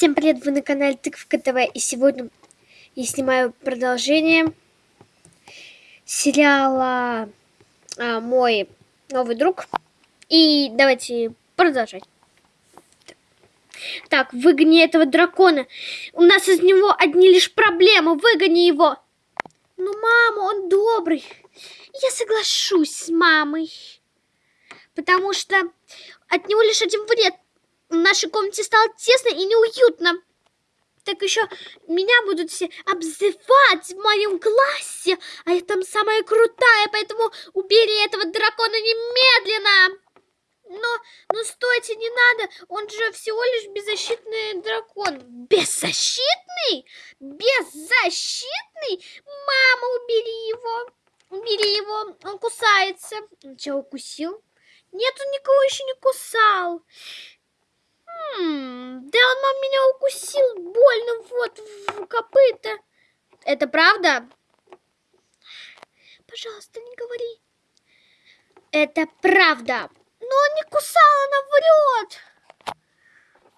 Всем привет, вы на канале Тыковка ТВ, и сегодня я снимаю продолжение сериала а, «Мой новый друг». И давайте продолжать. Так, выгони этого дракона. У нас из него одни лишь проблемы. Выгони его. Ну, мама, он добрый. Я соглашусь с мамой. Потому что от него лишь один вред в нашей комнате стало тесно и неуютно. Так еще меня будут все обзывать в моем классе, а я там самая крутая, поэтому убери этого дракона немедленно. Но, ну стойте, не надо, он же всего лишь беззащитный дракон. Беззащитный? Беззащитный? Мама, убери его. Убери его, он кусается. Он что, укусил? Нет, он никого еще не кусал. Да он меня укусил больно вот в копыта. Это правда? Пожалуйста, не говори. Это правда. Но он не кусал, она врет.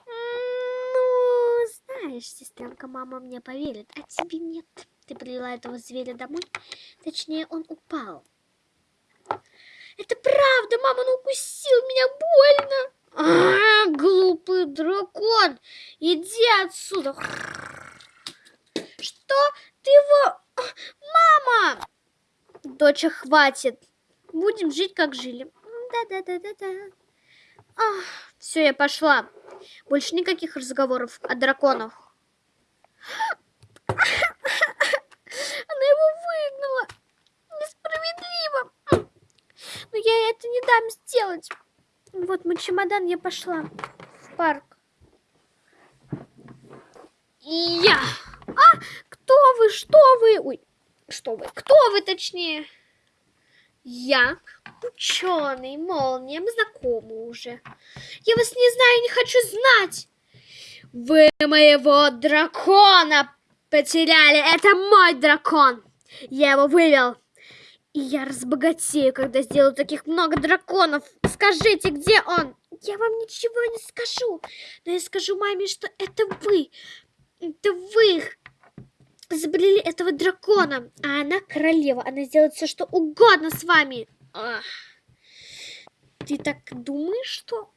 Ну, знаешь, сестренка, мама мне поверит, а тебе нет. Ты привела этого зверя домой. Точнее, он упал. Это правда, мама, он укусил меня больно. А, глупый дракон, иди отсюда. Что? Ты его... Мама! Доча, хватит. Будем жить, как жили. Да-да-да-да-да. Все, я пошла. Больше никаких разговоров о драконах. Она его выгнала. Несправедливо. Но я это не дам сделать. Вот мой чемодан, я пошла в парк. Я. А, кто вы, что вы? Ой, что вы? Кто вы, точнее? Я ученый, молния, мы знакомы уже. Я вас не знаю, не хочу знать. Вы моего дракона потеряли. Это мой дракон. Я его вывел. И я разбогатею, когда сделаю таких много драконов. Скажите, где он? Я вам ничего не скажу. Но я скажу маме, что это вы. Это вы изобрели этого дракона. А она королева. Она сделает все, что угодно с вами. Ах. Ты так думаешь, что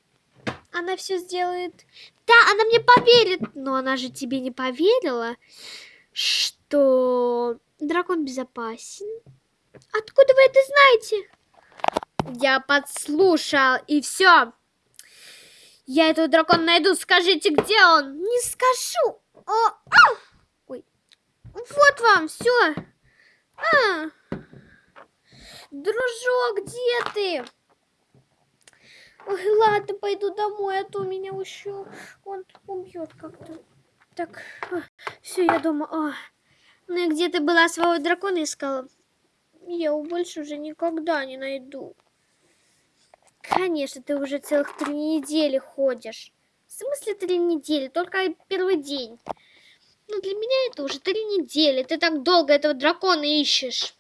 она все сделает? Да, она мне поверит. Но она же тебе не поверила, что дракон безопасен. Откуда вы это знаете? Я подслушал, и все. Я этого дракона найду. Скажите, где он? Не скажу. О, а! Ой. Вот вам, все. А. Дружок, где ты? Ой, ладно, пойду домой, а то меня еще он убьет как-то. Так, а, все, я дома. А. Ну и где ты была своего дракона искала? Я его больше уже никогда не найду. Конечно, ты уже целых три недели ходишь. В смысле три недели? Только первый день. Ну, для меня это уже три недели. Ты так долго этого дракона ищешь.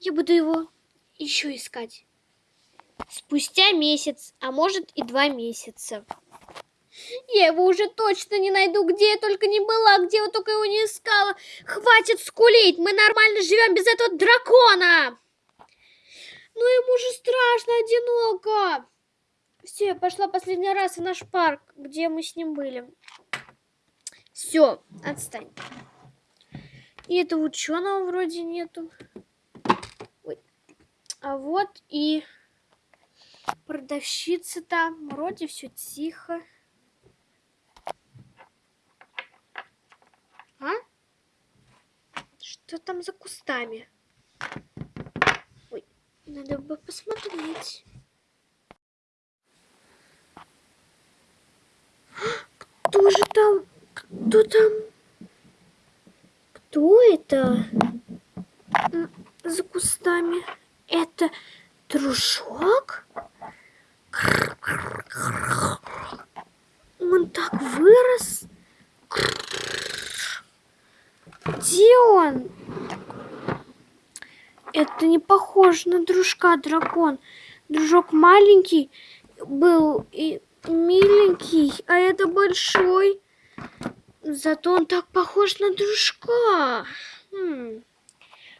Я буду его еще искать. Спустя месяц, а может и два месяца. Я его уже точно не найду, где я только не была, где я только его не искала. Хватит скулить, мы нормально живем без этого дракона. Ну ему же страшно, одиноко. Все, я пошла последний раз в наш парк, где мы с ним были. Все, отстань. И этого ученого вроде нету. Ой. А вот и продавщица там. Вроде все тихо. А? Что там за кустами? Надо бы посмотреть. Кто же там? Кто там? Кто это? За кустами. Это дружок? Он так вырос. Где он? Это не похоже на дружка дракон. Дружок маленький был и миленький, а это большой. Зато он так похож на дружка. Хм.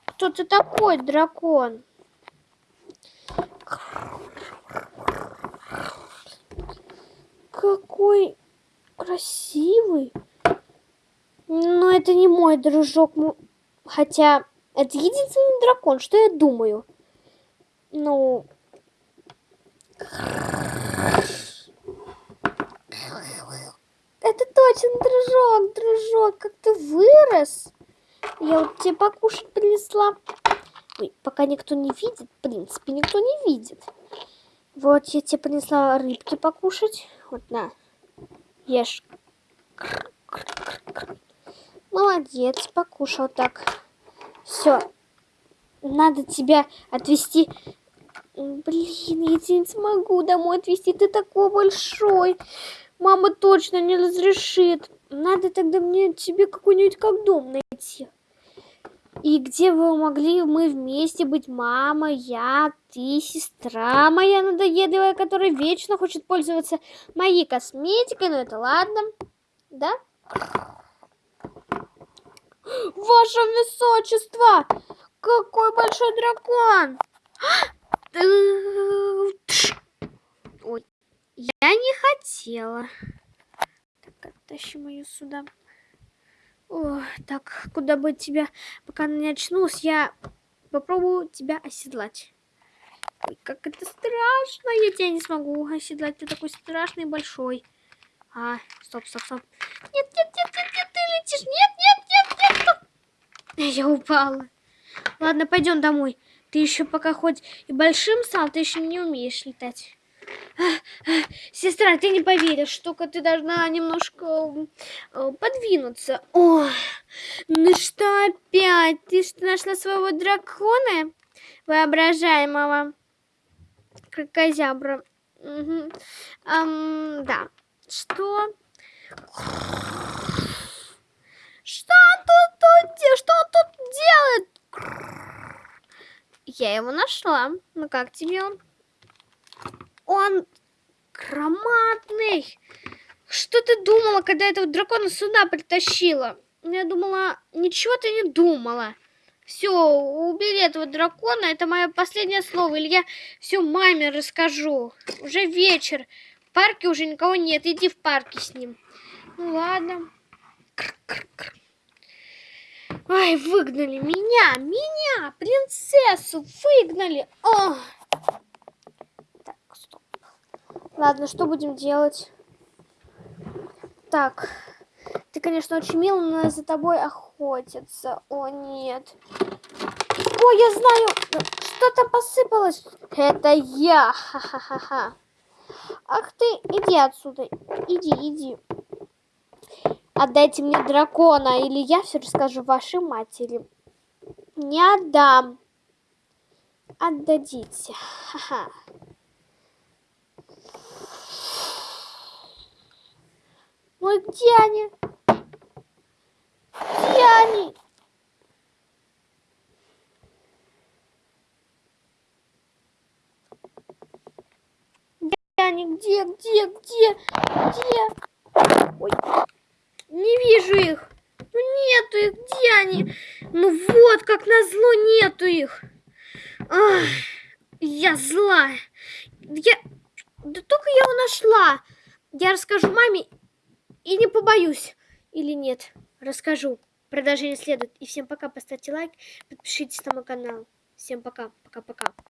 Кто ты такой, дракон? Какой красивый. Но это не мой дружок. Хотя это единственный дракон, что я думаю. Ну... Это точно дружок, дружок, как ты вырос. Я вот тебе покушать принесла. Ой, пока никто не видит, в принципе, никто не видит. Вот я тебе принесла рыбки покушать. Вот на, ешь. Молодец, покушал так. Все. Надо тебя отвезти. Блин, я тебя не смогу домой отвезти. Ты такой большой. Мама точно не разрешит. Надо тогда мне тебе какой-нибудь как дом найти. И где вы могли мы вместе быть? Мама, я, ты, сестра моя надоедливая, которая вечно хочет пользоваться моей косметикой. Но это ладно. Да? Ваше Высочество! Какой большой дракон! Ой, я не хотела. Так, оттащим ее сюда. О, так, куда бы тебя, пока не очнулась, я попробую тебя оседлать. Ой, как это страшно, я тебя не смогу оседлать, ты такой страшный большой. А, стоп, стоп, стоп. Нет, нет, нет, нет, нет, ты летишь, нет, нет, нет, нет. Я упала. Ладно, пойдем домой. Ты еще пока хоть и большим стал, ты еще не умеешь летать. Сестра, ты не поверишь, только ты должна немножко э, подвинуться. О, ну что опять? Ты что, нашла своего дракона воображаемого? Крокозябра. Угу. Um, да. Что? Что тут, тут, что тут делает? Я его нашла. Ну как тебе он? Он громадный. Что ты думала, когда этого дракона сюда притащила? Я думала, ничего ты не думала. Все, убери этого дракона, это мое последнее слово. Или я все маме расскажу. Уже вечер. В парке уже никого нет. Иди в парке с ним. Ну ладно. Ай, выгнали меня, меня, принцессу, выгнали. О! Ладно, что будем делать? Так, ты, конечно, очень мил, но за тобой охотятся. О, нет. О, я знаю, что-то посыпалось. Это я. Ха-ха-ха-ха. Ах ты, иди отсюда. Иди, иди. Отдайте мне дракона, или я все расскажу вашей матери. Не отдам. Отдадите. Ха-ха. Ну где они? Где они? Где они? Где? Где? Где? Где? Ой. Не вижу их. Ну нету их. Где они? Ну вот, как назло, нету их. Ах, я злая. Я... Да только я его нашла. Я расскажу маме и не побоюсь. Или нет. Расскажу. Продолжение следует. И всем пока. Поставьте лайк. Подпишитесь на мой канал. Всем пока. Пока-пока.